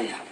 I.